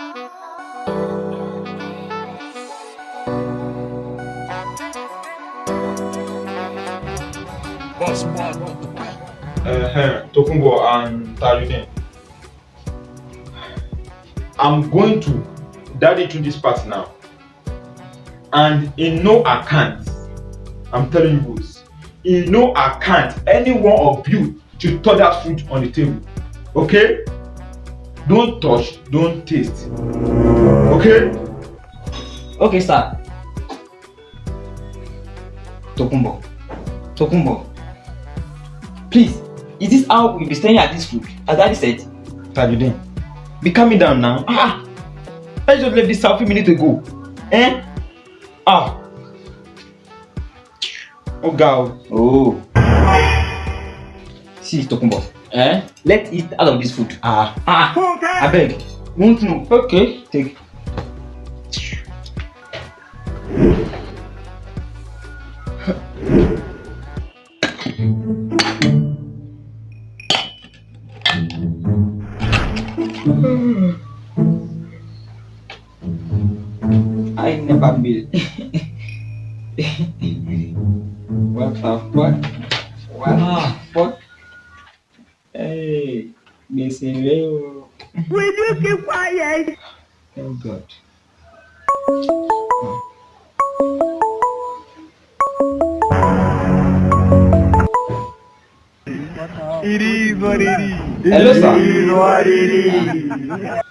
Uh. I'm going to daddy to this party now. And in no account, I'm telling you boys, in no account, any one of you to touch that food on the table. Okay? Don't touch, don't taste. Okay? Okay, sir. Tokumbo. Tokumbo. Please, is this how we'll be staying at this food? As daddy said. Tajudeen, be calming down now. Ah, I just left this house a minute ago. Eh? Ah. Oh God. Oh. See, Tokumbo. Eh? Let's eat out of this food. Ah. Ah, I beg. Won't know? Okay. Take. I never will. what the fuck? What? The fuck? Hey, gbèsè rẹ o. Will you keep quiet? Oh God. It is what it is. Hello, sir. It is what it is.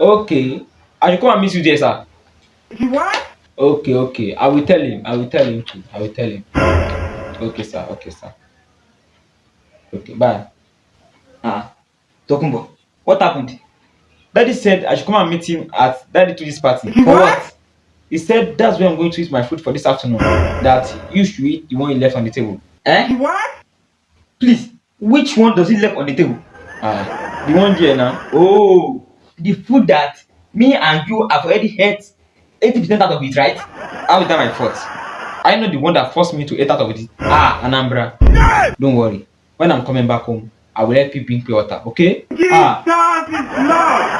Okay. I should come and meet you there, sir. What? Okay, okay. I will tell him. I will tell him. I will tell him. Okay, sir. Okay, sir. Okay, bye. Ah, Tokumbo, what happened? Daddy said I should come and meet him at Daddy to this party. For what? He said that's where I'm going to eat my food for this afternoon. That you should eat the one you left on the table. Eh? What? Please, which one does he left on the table? Ah, the one there now. Oh, the food that me and you have already ate 80% out of it, right? How is that my fault? I know the one that forced me to eat out of it. Ah, Anambra. Don't worry. When I'm coming back home, I will help you bring pure water, okay? Ah, Jesus Lord.